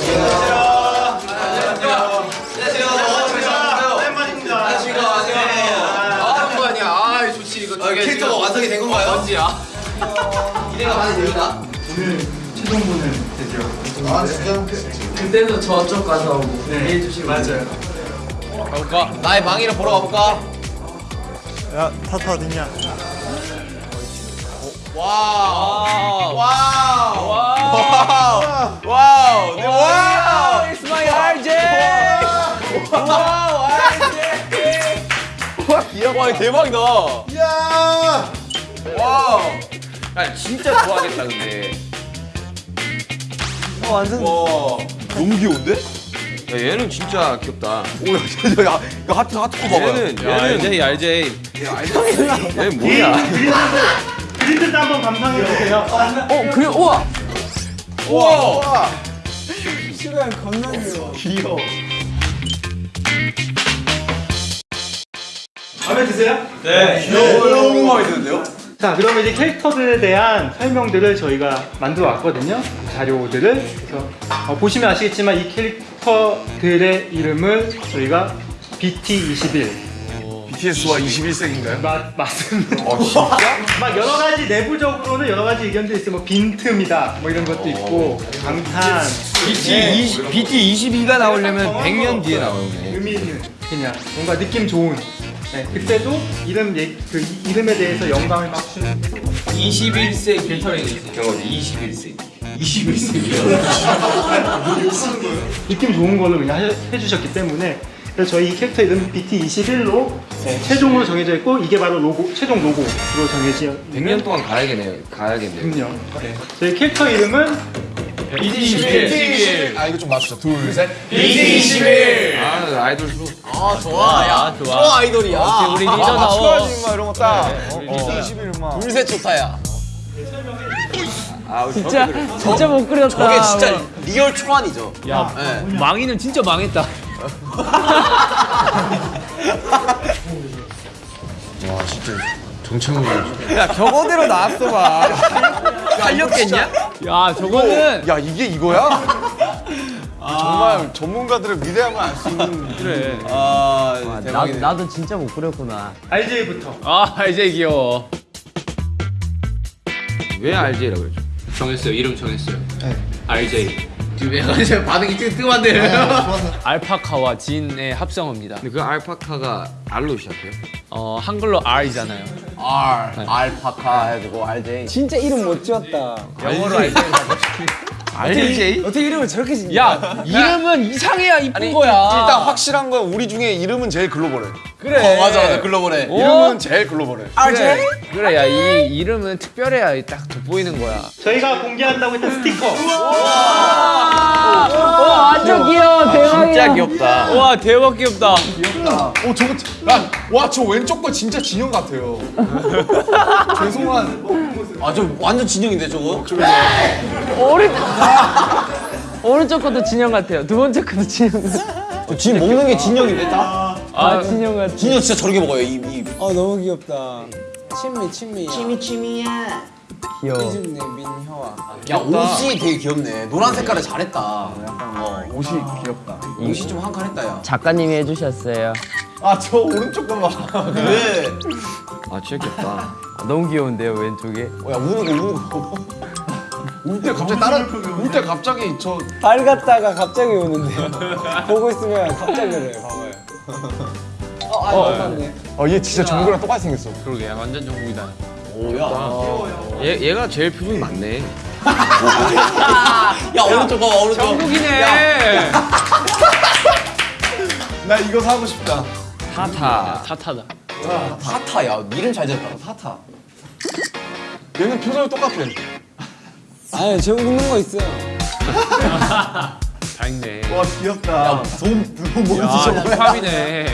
캐릭터가 언제야? 기대가 많이 됩니다. 그때도 저쪽 가서 뭐 얘기해 주시고 맞아요 가볼까? 나의 망이를 보러 가볼까? 야 타타 어딨냐 Wow. Wow. Wow. Wow. 네, wow. It's my RJ wow. 와, 귀여워. 와, 대박이다. 야 wow. 야 진짜 좋아하겠다 근데. 완전 와. 너무 귀여운데? 야 얘는 진짜 귀엽다. 오 야 야, 이거 하트 하트 거 봐봐요. 얘는 얘는. RJ RJ 얘는 뭐야? 그림들 한번 감상해 보세요. 어 그래 우와. 우와. 마음에 드세요? 너무 많이 드는데요? 자 그러면 이제 캐릭터들에 대한 설명들을 저희가 만들어 왔거든요. 자료들을. 그래서 어, 보시면 아시겠지만 이 캐릭터들의 이름을 저희가 BT21 BTS와 21세기인가요? 맞, 맞습니다. 어 진짜? 막 여러 가지 내부적으로는 여러 가지 의견들이 있어요. 뭐 빈틈이다 뭐 이런 것도 있고 방탄. BT 20 BT 22가 나오려면 100년 뒤에 나오네 의미 있는 그냥 뭔가 느낌 좋은 네, 그때도 이름 얘- 그 이- 이름에 대해서 영감을 막 주는 21세기 필터링이 경험 21세기 느낌 좋은 걸로 그냥 해, 해주셨기 때문에. 그래서 저희 이 캐릭터 이름 BT21로 최종으로 정해져 있고 이게 바로 로고 최종 로고로 정해져 100년 동안 가야겠네요 가야겠네요. 있군요. 네. 저희 캐릭터 이름은 BT 21 아 이거 좀 맞추자. 둘 셋. 아 아이돌 수 아, 좋아. 야, 좋아. 좋아, 아이돌이야. 우리 아, 리더다워 추가해주는 막 이런 거 딱. BT21 막. 둘셋 좋다야. 아 진짜 진짜 못 그렸다. 저게 진짜 real 초안이죠. 야 네. 망이는 진짜 망했다. 와 진짜 정체모르. 야 그대로 나왔어 봐 팔렸겠냐? 야 저거는 야 이게 이거야? 정말 전문가들의 위대함을 알 수 있는. 그래. 아, 나, 대박이네. 나도 진짜 못 그렸구나. RJ부터 아 이제 귀여워. 왜 RJ라고 그러죠? 정했어요. 이름 정했어요. 네. RJ. 지금 약간 이제 반응이 뜨, 뜨거운데. 알파카와 진의 합성어입니다. 근데 그 알파카가 R로 시작해요? 어 한글로 R이잖아요. R, 알파카 해가지고 RJ. 진짜 이름 못 지었다. 영어로 RJ RJ? 어떻게 이름을 저렇게 짓냐? 야 이름은 이상해야 이쁜 거야. 일단 확실한 건 우리 중에 이름은 제일 글로벌해. 어, 맞아, 맞아. 글로벌해. 이름은 제일 글로벌해. 그래 그래 야 이 이름은 특별해야 딱 돋보이는 거야. 저희가 공개한다고 했던 스티커 와 완전 귀여워 대박이야. 진짜 귀엽다 와 대박 귀엽다. 오 저거 야와저 왼쪽 거 진짜 진영 같아요. 죄송한. 아, 저 완전 진영인데, 저거? 오른 오른쪽 것도 진영 같아요. 두 번째 것도 진영 같아. 저진 먹는 게 진영인데, 딱? 아 진영 같아. 진영 진짜 저렇게 먹어요, 입, 입. 아 너무 귀엽다. 친미. 친미 친미야. 귀여워. 이준네 민효아. 야, 옷이 되게 귀엽네. 노란 색깔을 잘했다. 어, 옷이 귀엽다. 옷이 좀 한 칸 했다, 야. 작가님이 해주셨어요. 아 저 오른쪽 거 봐. 왜? 아 귀엽다 아, 너무 귀여운데요 왼쪽에. 어, 야, 우는 거, 우는 거. 울때 갑자기 따라 울때 갑자기 저 밝았다가 갑자기 우는데요. 보고 있으면 갑자기 그래. 봐봐요. 어, 아, 맞네. 아얘 진짜 정국이랑 똑같이 생겼어. 그러게 완전 정국이다. 오, 야. 얘, 얘가 제일 표정이 많네 야, 오른쪽 봐봐, 오른쪽. 정국이네. 나 이거 사고 싶다. 타타 타타다. 타타, 야, 이름 잘 지었다. 타타. 얘는 표정이 똑같아. 아니 저 웃는 거 있어요. 다 있네. 와 귀엽다. 돈, 돈 뭐지, 아 저거? 힙합이네.